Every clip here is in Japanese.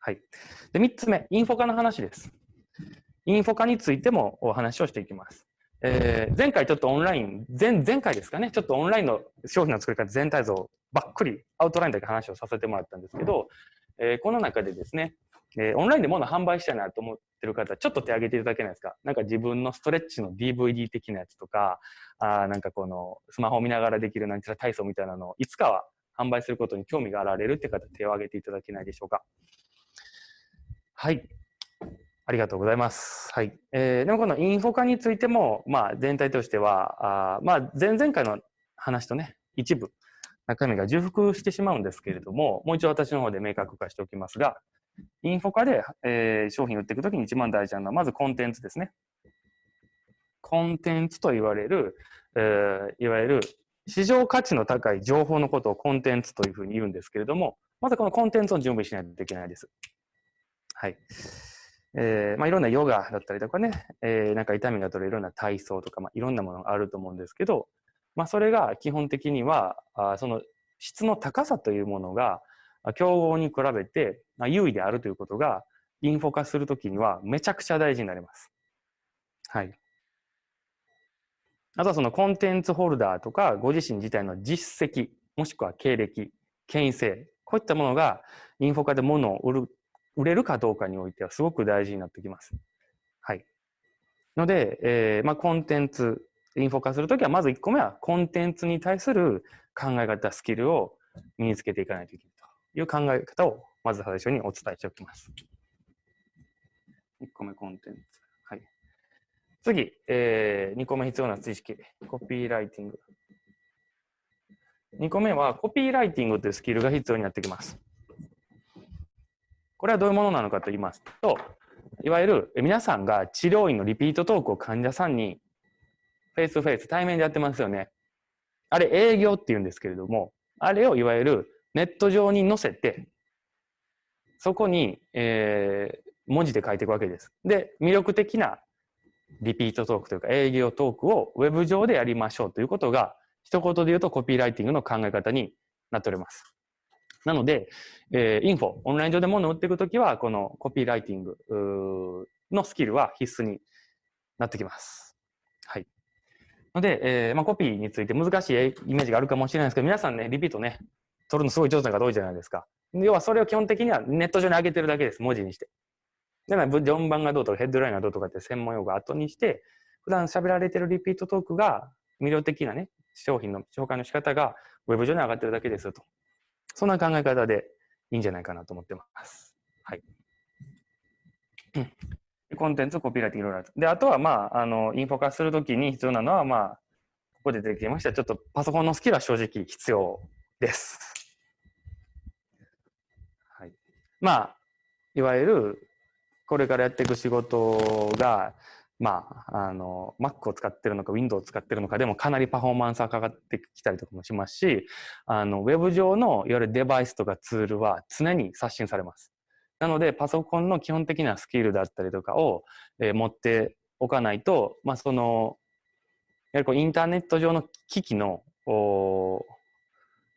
はい。で、3つ目、インフォ化の話です。インフォ化についてもお話をしていきます。えー、前回ちょっとオンライン、前、前回ですかね、ちょっとオンラインの商品の作り方全体像ばっくりアウトラインだけ話をさせてもらったんですけど、えー、この中でですね、えー、オンラインで物販売したいなと思ってる方、ちょっと手挙げていただけないですか？なんか自分のストレッチの DVD 的なやつとか、あなんかこのスマホを見ながらできるなんちゃら体操みたいなのをいつかは販売することに興味があられるって方、手を挙げていただけないでしょうか？はい。ありがとうございます。はい。えー、でもこのインフォ化についても、まあ全体としては、あまあ前々回の話とね、一部中身が重複してしまうんですけれども、もう一度私の方で明確化しておきますが、インフォ化で、えー、商品を売っていくときに一番大事なのは、まずコンテンツですね。コンテンツと言われる、えー、いわゆる市場価値の高い情報のことをコンテンツというふうに言うんですけれども、まずこのコンテンツを準備しないといけないです。はい。えー、まあ、いろんなヨガだったりとかね、えー、なんか痛みが取れるような体操とか、まあ、いろんなものがあると思うんですけど、まあ、それが基本的には、あその質の高さというものが、競合に比べて、優位であるということが、インフォ化するときにはめちゃくちゃ大事になります。はい。あとはそのコンテンツホルダーとか、ご自身自体の実績、もしくは経歴、権威性、こういったものがインフォ化で物を売る売れるかどうかにおいてはすごく大事になってきます。はい。ので、えー、まあ、コンテンツ、インフォ化するときは、まず1個目は、コンテンツに対する考え方、スキルを身につけていかないといけないという考え方を、まず最初にお伝えしておきます。1個目、コンテンツ。はい。次、えー、2個目必要な知識、コピーライティング。2個目は、コピーライティングというスキルが必要になってきます。これはどういうものなのかと言いますと、いわゆる皆さんが治療院のリピートトークを患者さんにフェイスフェイス対面でやってますよね。あれ営業って言うんですけれども、あれをいわゆるネット上に載せて、そこに、えー、文字で書いていくわけです。で、魅力的なリピートトークというか営業トークをウェブ上でやりましょうということが、一言で言うとコピーライティングの考え方になっております。なので、えー、インフォ、オンライン上で物を売っていくときは、このコピーライティングのスキルは必須になってきます。はい。ので、えーまあ、コピーについて難しいイメージがあるかもしれないですけど、皆さんね、リピートね、取るのすごい上手な方多いじゃないですか。要はそれを基本的にはネット上に上げてるだけです、文字にして。だから、順番がどうとかヘッドラインがどうとかって専門用語を後にして、普段喋られてるリピートトークが魅力的なね、商品の紹介の仕方がウェブ上に上がってるだけですと。そんな考え方でいいんじゃないかなと思ってます。はい。コンテンツ、コピーライティングいろいろある。で、あとは、まあ、あの、インフォ化するときに必要なのは、まあ、ここで出てきました、ちょっとパソコンのスキルは正直必要です。はい。まあ、いわゆる、これからやっていく仕事が、まあ、あの、Mac を使ってるのか Windows を使ってるのかでもかなりパフォーマンスがかかってきたりとかもしますし、あの、ウェブ上のいわゆるデバイスとかツールは常に刷新されます。なので、パソコンの基本的なスキルだったりとかを、えー、持っておかないと、まあ、その、やはりこうインターネット上の機器の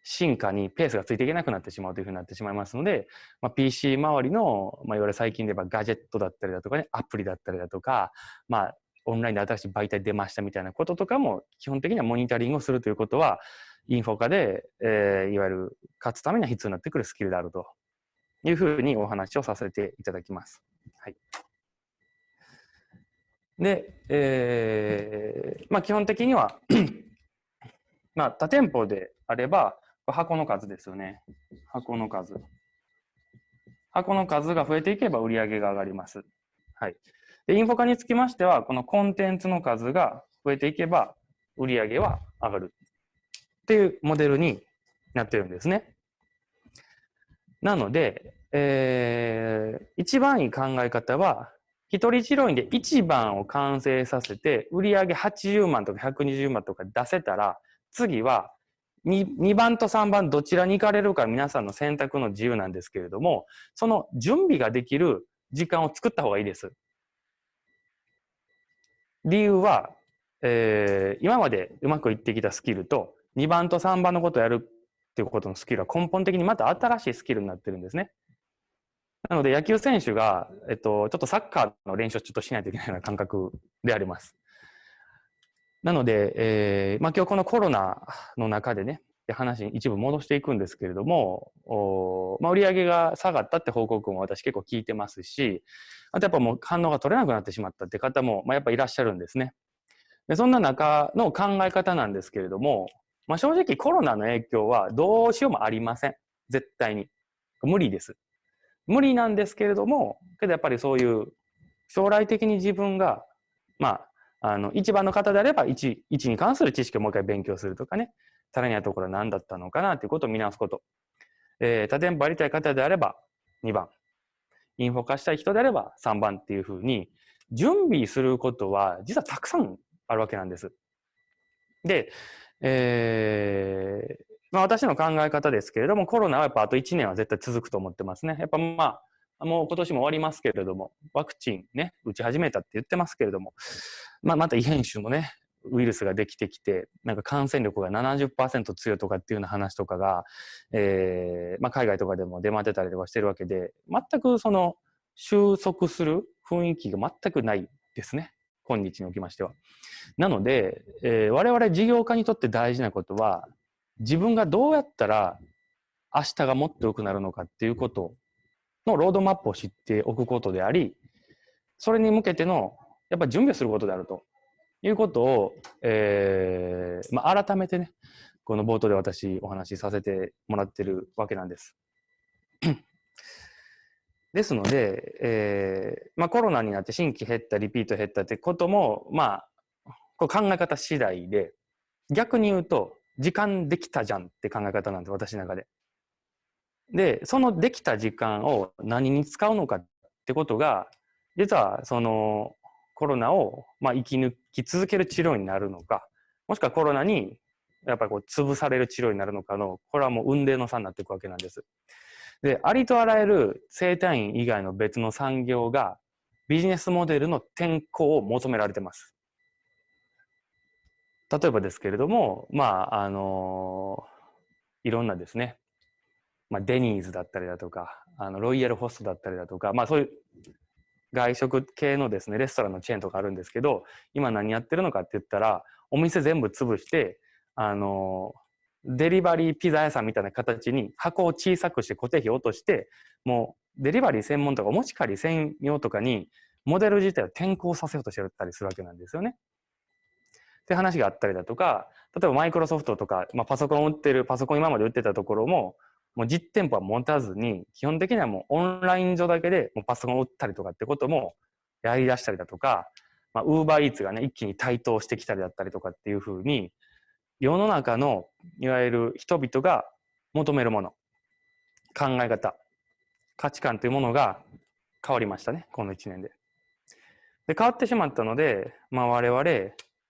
進化にペースがついていけなくなってしまうというふうになってしまいますので、まあ、PC 周りの、まあ、いわゆる最近で言えばガジェットだったりだとかね、アプリだったりだとか、まあ、オンラインで新しい媒体出ましたみたいなこととかも、基本的にはモニタリングをするということは、インフォ化で、えー、いわゆる勝つためには必要になってくるスキルであるというふうにお話をさせていただきます。はい。で、えー、まあ基本的にはまあ多店舗であれば、箱の数ですよね。箱の数。箱の数が増えていけば売り上げが上がります。はい。で、インフォ化につきましては、このコンテンツの数が増えていけば売り上げは上がるっていうモデルになってるんですね。なので、えー、一番いい考え方は、一人治療院で1番を完成させて、売り上げ80万とか120万とか出せたら、次は 2, 2番と3番どちらに行かれるか皆さんの選択の自由なんですけれども、その準備ができる時間を作った方がいいです。理由は、えー、今までうまくいってきたスキルと2番と3番のことをやるっていうことのスキルは根本的にまた新しいスキルになってるんですね。なので野球選手が、えっと、ちょっとサッカーの練習をちょっとしないといけないような感覚であります。なので、えーまあ、今日このコロナの中でね、話に一部戻していくんですけれども、おまあ、売上が下がったって報告も私結構聞いてますし、あとやっぱもう反応が取れなくなってしまったって方も、まあ、やっぱいらっしゃるんですね。でそんな中の考え方なんですけれども、まあ、正直コロナの影響はどうしようもありません。絶対に。無理です。無理なんですけれども、けどやっぱりそういう将来的に自分が、まあ、あの、一番の方であれば1、1に関する知識をもう一回勉強するとかね、足らないところは何だったのかなということを見直すこと。えー、多店舗やりたい方であれば2番。インフォ化したい人であれば3番っていうふうに、準備することは実はたくさんあるわけなんです。で、えー、まあ、私の考え方ですけれども、コロナはやっぱあと1年は絶対続くと思ってますね。やっぱまあ、もう今年も終わりますけれども、ワクチンね、打ち始めたって言ってますけれども、まあ、また異変種もね、ウイルスができてきて、なんか感染力が70%強いとかっていうような話とかが、えー、まあ、海外とかでも出回ってたりとかしてるわけで、全くその収束する雰囲気が全くないですね。今日におきましては。なので、えー、我々事業家にとって大事なことは、自分がどうやったら明日がもっと良くなるのかっていうことのロードマップを知っておくことであり、それに向けてのやっぱ準備をすることであるということを、えーまあ、改めてね、この冒頭で私お話しさせてもらってるわけなんです。ですので、えーまあ、コロナになって新規減った、リピート減ったってことも、まあ、こう考え方次第で、逆に言うと、時間できたじゃんって考え方なんで、私の中で。で、そのできた時間を何に使うのかってことが、実はそのコロナをまあ生き抜き続ける治療になるのか、もしくはコロナにやっぱりこう潰される治療になるのかの、これはもう運命の差になっていくわけなんです。で、ありとあらゆる生体院以外の別の産業がビジネスモデルの転向を求められてます。例えばですけれども、まあ、あのいろんなですね、まあ、デニーズだったりだとか、あのロイヤルホストだったりだとか、まあそういう外食系のですね、レストランのチェーンとかあるんですけど、今何やってるのかって言ったら、お店全部潰して、あのデリバリーピザ屋さんみたいな形に箱を小さくして固定費を落として、もうデリバリー専門とかお持ち帰り専用とかにモデル自体を転校させようとしてたりするわけなんですよね。って話があったりだとか、例えばマイクロソフトとか、まあ、パソコンを売ってる、パソコン今まで売ってたところも、もう実店舗は持たずに、基本的にはもうオンライン上だけでもうパソコンを売ったりとかってこともやり出したりだとか、まあ、ウーバーイーツがね、一気に台頭してきたりだったりとかっていうふうに、世の中のいわゆる人々が求めるもの、考え方、価値観というものが変わりましたね、この1年で。で、変わってしまったので、まあ我々、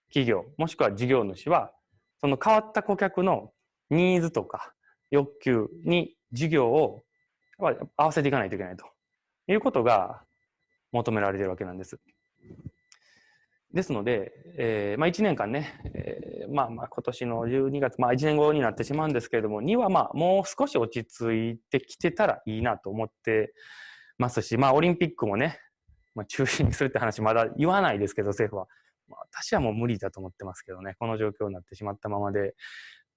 企業、もしくは事業主は、その変わった顧客のニーズとか欲求に事業を合わせていかないといけないということが求められているわけなんです。ですので、えー、まあ、1年間ね、えー、まあまあ今年の12月、まあ1年後になってしまうんですけれども、2はまあもう少し落ち着いてきてたらいいなと思ってますし、まあオリンピックもね、まあ、中止にするって話まだ言わないですけど、政府は。まあ、私はもう無理だと思ってますけどね、この状況になってしまったままで、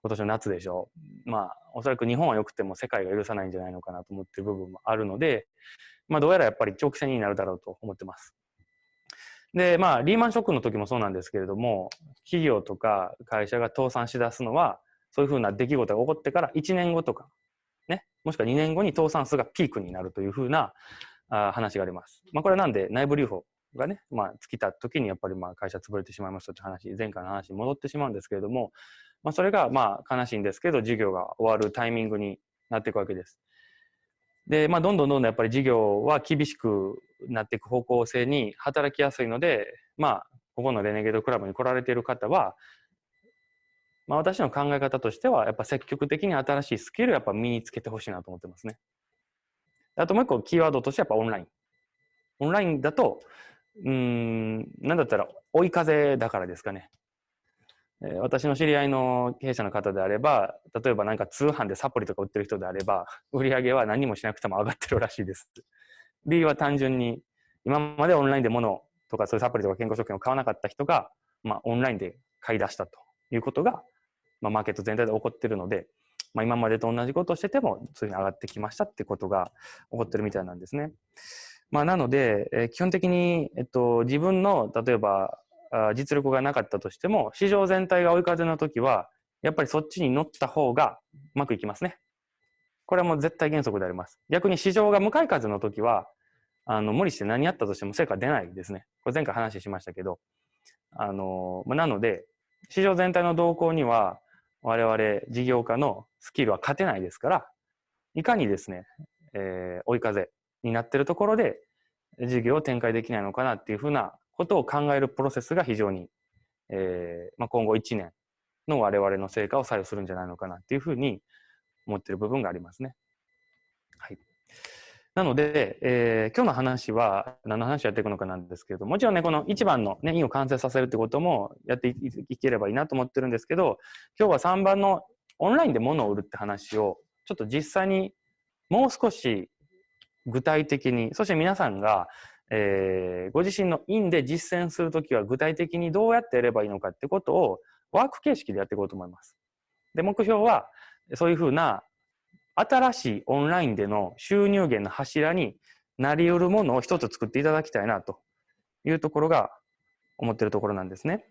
今年の夏でしょう。まあ、おそらく日本は良くても世界が許さないんじゃないのかなと思ってる部分もあるので、まあ、どうやらやっぱり長期戦になるだろうと思ってます。で、まあ、リーマンショックの時もそうなんですけれども、企業とか会社が倒産しだすのは、そういうふうな出来事が起こってから1年後とか、ね、もしくは2年後に倒産数がピークになるというふうなあ話があります。まあ、これはなんで内部留保がね、まあ、尽きた時にやっぱりまあ会社潰れてしまいましたって話、前回の話に戻ってしまうんですけれども、まあ、それがまあ悲しいんですけど、事業が終わるタイミングになっていくわけです。で、まあ、どんどんどんどんやっぱり事業は厳しくなっていく方向性に働きやすいので、まあ、ここのレネゲードクラブに来られている方は、まあ、私の考え方としては、やっぱ積極的に新しいスキルをやっぱ身につけてほしいなと思ってますね。あともう一個キーワードとしてやっぱオンライン。オンラインだと、うん、なんだったら追い風だからですかね。私の知り合いの経営者の方であれば、例えばなんか通販でサプリとか売ってる人であれば、売り上げは何もしなくても上がってるらしいです。理由は単純に、今までオンラインで物とかそういうサプリとか健康食品を買わなかった人が、まあ、オンラインで買い出したということが、まあ、マーケット全体で起こってるので、まあ、今までと同じことをしてても、そういうふうに上がってきましたってことが起こってるみたいなんですね。まあ、なので、えー、基本的に、えっと、自分の、例えば、実力がなかったとしても、市場全体が追い風の時は、やっぱりそっちに乗った方がうまくいきますね。これはもう絶対原則であります。逆に市場が向かい風の時は、あの、無理して何やったとしても成果出ないですね。これ前回話しましたけど。あの、ま、なので、市場全体の動向には、我々事業家のスキルは勝てないですから、いかにですね、えー、追い風になってるところで事業を展開できないのかなっていうふうなことを考えるプロセスが非常に、えーまあ、今後1年の我々の成果を左右するんじゃないのかなっていうふうに思っている部分がありますね。はい。なので、えー、今日の話は何の話をやっていくのかなんですけれども、もちろんね、この1番のね、印を完成させるってこともやっていければいいなと思ってるんですけど、今日は3番のオンラインで物を売るって話を、ちょっと実際にもう少し具体的に、そして皆さんが、えー、ご自身の院で実践するときは具体的にどうやってやればいいのかってことをワーク形式でやっていこうと思います。で、目標は、そういうふうな新しいオンラインでの収入源の柱になり得るものを一つ作っていただきたいなというところが思ってるところなんですね。